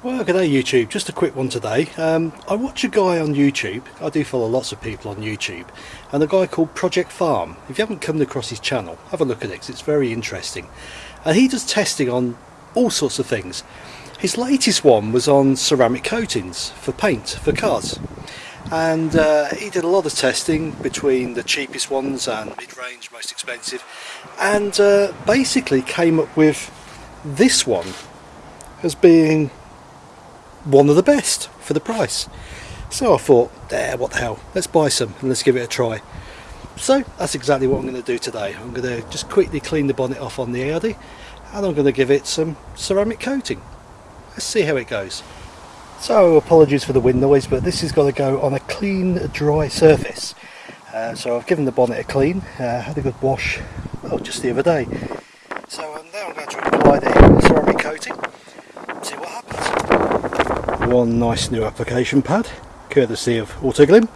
Well, good day, YouTube. Just a quick one today. Um, I watch a guy on YouTube. I do follow lots of people on YouTube. And a guy called Project Farm. If you haven't come across his channel, have a look at it because it's very interesting. And he does testing on all sorts of things. His latest one was on ceramic coatings for paint, for cars. And uh, he did a lot of testing between the cheapest ones and mid-range, most expensive, and uh, basically came up with this one as being one of the best for the price. So I thought, there, what the hell, let's buy some and let's give it a try. So that's exactly what I'm going to do today. I'm going to just quickly clean the bonnet off on the Audi and I'm going to give it some ceramic coating. Let's see how it goes. So apologies for the wind noise but this has got to go on a clean dry surface. Uh, so I've given the bonnet a clean, uh, had a good wash well, just the other day. So um, now I'm going to apply the ceramic coating, see what happens. One nice new application pad, courtesy of Autoglym.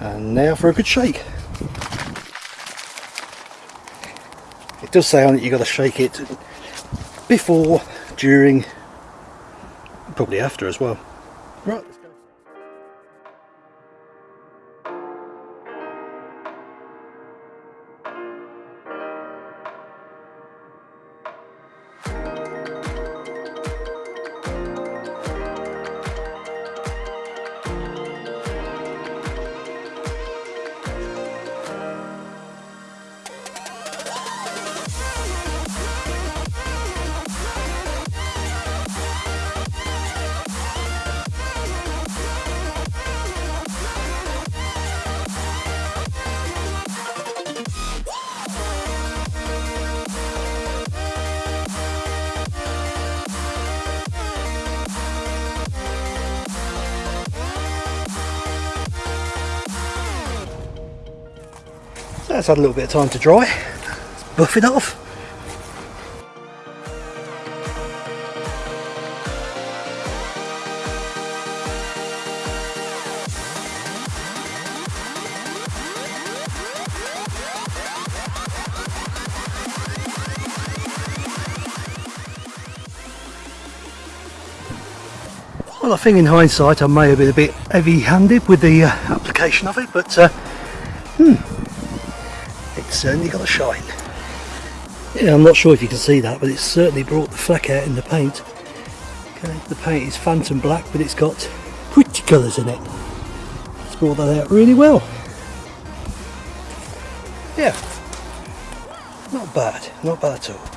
And now for a good shake. It does say on it you've got to shake it before, during, probably after as well. Right. So that's had a little bit of time to dry. Let's buff it off. Well, I think in hindsight I may have been a bit heavy-handed with the uh, application of it, but uh, hmm, certainly got a shine. Yeah, I'm not sure if you can see that, but it's certainly brought the fleck out in the paint. Okay, the paint is phantom black, but it's got pretty colours in it. It's brought that out really well. Yeah, not bad, not bad at all.